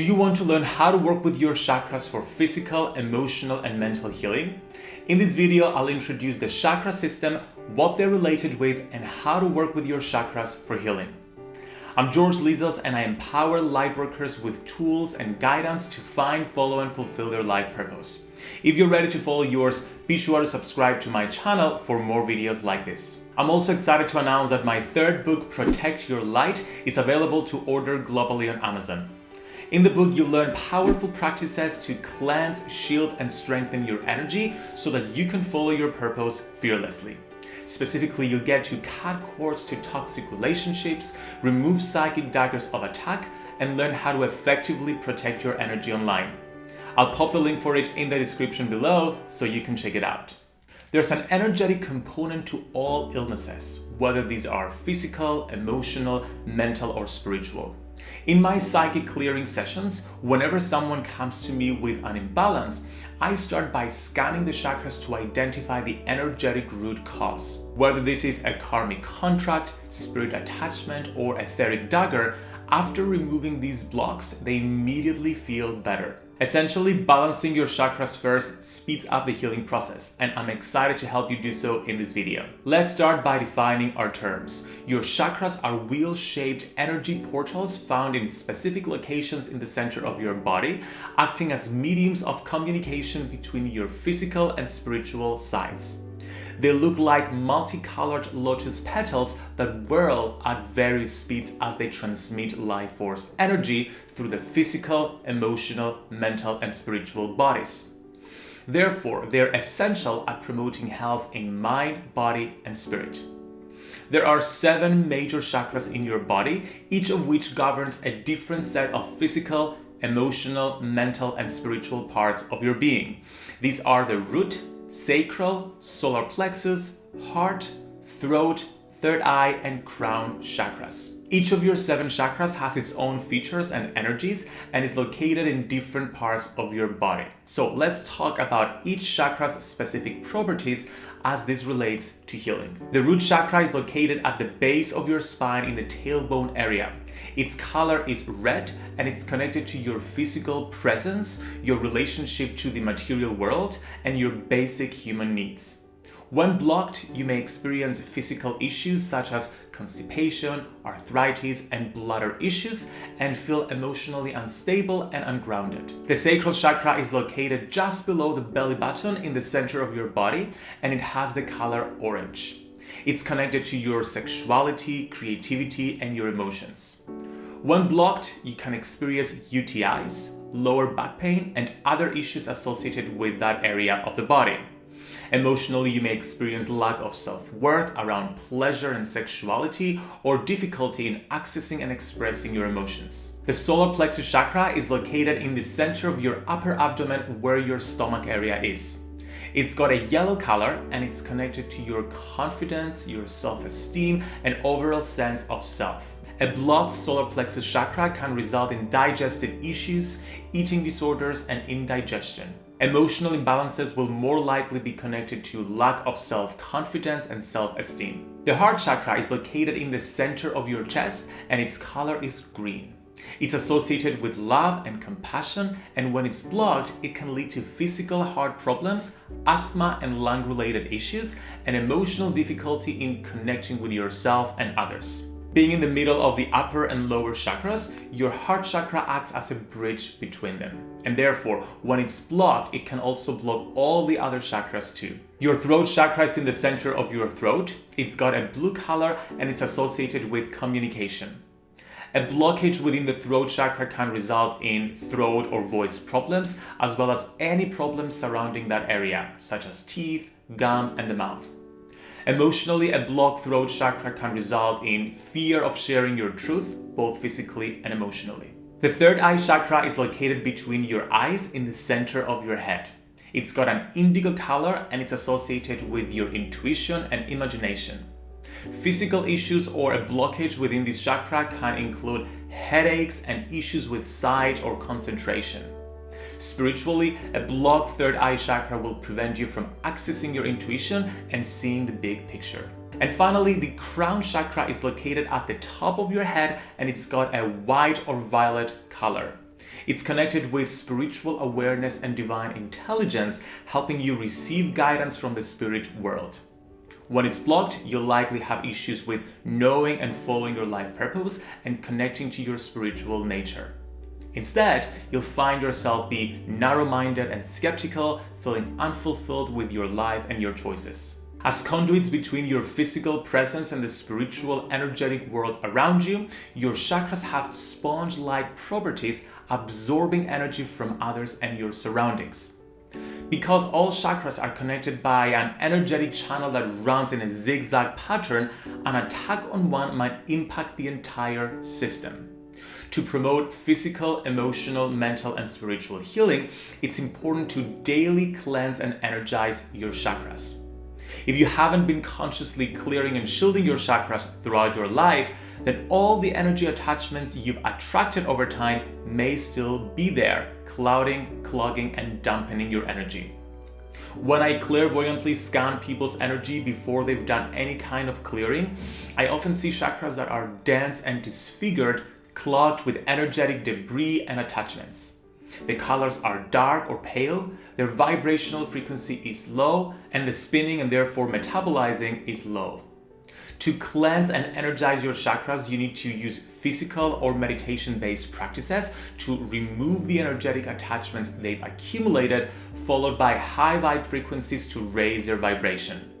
Do you want to learn how to work with your chakras for physical, emotional, and mental healing? In this video, I'll introduce the chakra system, what they're related with, and how to work with your chakras for healing. I'm George Lizos and I empower lightworkers with tools and guidance to find, follow, and fulfill their life purpose. If you're ready to follow yours, be sure to subscribe to my channel for more videos like this. I'm also excited to announce that my third book, Protect Your Light, is available to order globally on Amazon. In the book, you'll learn powerful practices to cleanse, shield, and strengthen your energy so that you can follow your purpose fearlessly. Specifically, you'll get to cut cords to toxic relationships, remove psychic daggers of attack, and learn how to effectively protect your energy online. I'll pop the link for it in the description below so you can check it out. There's an energetic component to all illnesses, whether these are physical, emotional, mental, or spiritual. In my psychic clearing sessions, whenever someone comes to me with an imbalance, I start by scanning the chakras to identify the energetic root cause. Whether this is a karmic contract, spirit attachment, or etheric dagger, after removing these blocks, they immediately feel better. Essentially, balancing your chakras first speeds up the healing process, and I'm excited to help you do so in this video. Let's start by defining our terms. Your chakras are wheel-shaped energy portals found in specific locations in the center of your body, acting as mediums of communication between your physical and spiritual sides. They look like multicolored lotus petals that whirl at various speeds as they transmit life force energy through the physical, emotional, mental, and spiritual bodies. Therefore, they're essential at promoting health in mind, body, and spirit. There are seven major chakras in your body, each of which governs a different set of physical, emotional, mental, and spiritual parts of your being. These are the root, sacral, solar plexus, heart, throat, third eye, and crown chakras. Each of your seven chakras has its own features and energies and is located in different parts of your body. So let's talk about each chakra's specific properties as this relates to healing. The root chakra is located at the base of your spine in the tailbone area. Its color is red and it's connected to your physical presence, your relationship to the material world, and your basic human needs. When blocked, you may experience physical issues such as constipation, arthritis, and bladder issues and feel emotionally unstable and ungrounded. The sacral chakra is located just below the belly button in the center of your body and it has the color orange. It's connected to your sexuality, creativity, and your emotions. When blocked, you can experience UTIs, lower back pain, and other issues associated with that area of the body. Emotionally, you may experience lack of self-worth around pleasure and sexuality or difficulty in accessing and expressing your emotions. The solar plexus chakra is located in the center of your upper abdomen where your stomach area is. It's got a yellow color and it's connected to your confidence, your self-esteem, and overall sense of self. A blocked solar plexus chakra can result in digestive issues, eating disorders, and indigestion. Emotional imbalances will more likely be connected to lack of self-confidence and self-esteem. The heart chakra is located in the center of your chest and its color is green. It's associated with love and compassion and when it's blocked, it can lead to physical heart problems, asthma and lung-related issues, and emotional difficulty in connecting with yourself and others. Being in the middle of the upper and lower chakras, your heart chakra acts as a bridge between them. And therefore, when it's blocked, it can also block all the other chakras too. Your throat chakra is in the center of your throat. It's got a blue color and it's associated with communication. A blockage within the throat chakra can result in throat or voice problems, as well as any problems surrounding that area, such as teeth, gum, and the mouth. Emotionally, a blocked throat chakra can result in fear of sharing your truth, both physically and emotionally. The third eye chakra is located between your eyes in the center of your head. It's got an indigo color and it's associated with your intuition and imagination. Physical issues or a blockage within this chakra can include headaches and issues with sight or concentration. Spiritually, a blocked third eye chakra will prevent you from accessing your intuition and seeing the big picture. And finally, the crown chakra is located at the top of your head and it's got a white or violet color. It's connected with spiritual awareness and divine intelligence, helping you receive guidance from the spirit world. When it's blocked, you'll likely have issues with knowing and following your life purpose and connecting to your spiritual nature. Instead, you'll find yourself be narrow-minded and skeptical, feeling unfulfilled with your life and your choices. As conduits between your physical presence and the spiritual energetic world around you, your chakras have sponge-like properties absorbing energy from others and your surroundings. Because all chakras are connected by an energetic channel that runs in a zigzag pattern, an attack on one might impact the entire system. To promote physical, emotional, mental, and spiritual healing, it's important to daily cleanse and energize your chakras. If you haven't been consciously clearing and shielding your chakras throughout your life, then all the energy attachments you've attracted over time may still be there, clouding, clogging, and dampening your energy. When I clairvoyantly scan people's energy before they've done any kind of clearing, I often see chakras that are dense and disfigured, clogged with energetic debris and attachments. The colors are dark or pale, their vibrational frequency is low, and the spinning and therefore metabolizing is low. To cleanse and energize your chakras, you need to use physical or meditation-based practices to remove the energetic attachments they've accumulated, followed by high vibe frequencies to raise your vibration.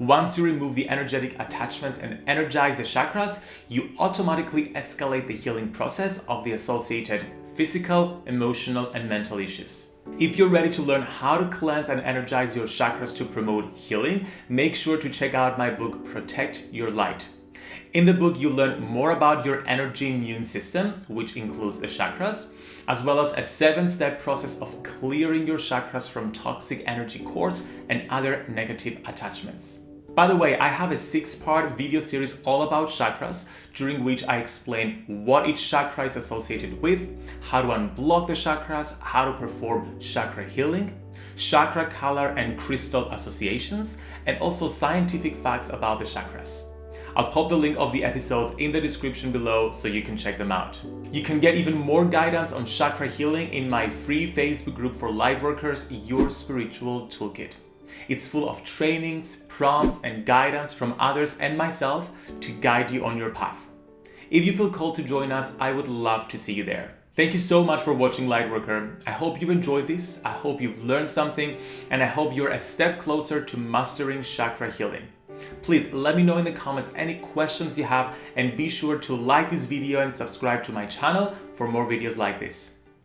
Once you remove the energetic attachments and energize the chakras, you automatically escalate the healing process of the associated physical, emotional, and mental issues. If you're ready to learn how to cleanse and energize your chakras to promote healing, make sure to check out my book, Protect Your Light. In the book, you learn more about your energy immune system, which includes the chakras, as well as a seven-step process of clearing your chakras from toxic energy cords and other negative attachments. By the way, I have a six-part video series all about chakras, during which I explain what each chakra is associated with, how to unblock the chakras, how to perform chakra healing, chakra color and crystal associations, and also scientific facts about the chakras. I'll pop the link of the episodes in the description below so you can check them out. You can get even more guidance on chakra healing in my free Facebook group for lightworkers, Your Spiritual Toolkit. It's full of trainings, prompts, and guidance from others and myself to guide you on your path. If you feel called to join us, I would love to see you there. Thank you so much for watching Lightworker. I hope you've enjoyed this, I hope you've learned something, and I hope you're a step closer to mastering chakra healing. Please let me know in the comments any questions you have and be sure to like this video and subscribe to my channel for more videos like this.